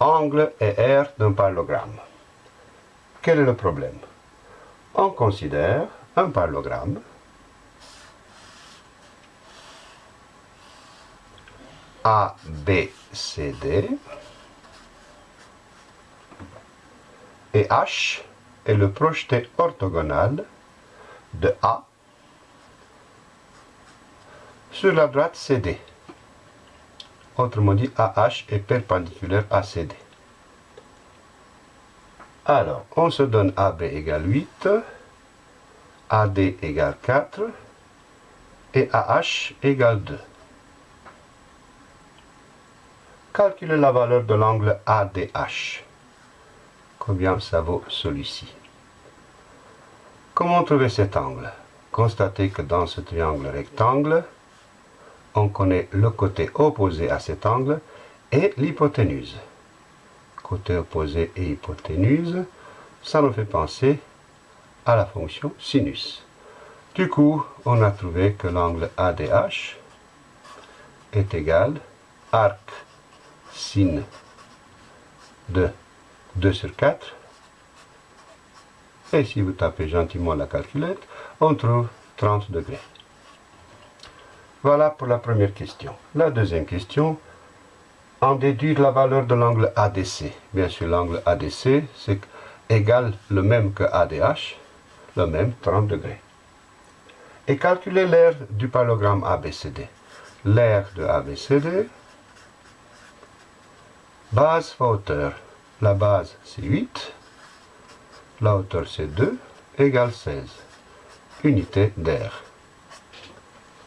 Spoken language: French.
angle et aire d'un parallélogramme. Quel est le problème? On considère un parallélogramme ABCD et H est le projeté orthogonal de A sur la droite CD. Autrement dit, AH est perpendiculaire à CD. Alors, on se donne AB égale 8, AD égale 4 et AH égale 2. Calculez la valeur de l'angle ADH. Combien ça vaut celui-ci? Comment trouver cet angle? Constatez que dans ce triangle rectangle, on connaît le côté opposé à cet angle et l'hypoténuse. Côté opposé et hypoténuse, ça nous fait penser à la fonction sinus. Du coup, on a trouvé que l'angle ADH est égal arc sin de 2 sur 4. Et si vous tapez gentiment la calculette, on trouve 30 degrés. Voilà pour la première question. La deuxième question, en déduire la valeur de l'angle ADC. Bien sûr, l'angle ADC, c'est égal le même que ADH, le même 30 degrés. Et calculer l'aire du parallélogramme ABCD. L'aire de ABCD, base fois hauteur. La base, c'est 8. La hauteur, c'est 2, égale 16. Unité d'air.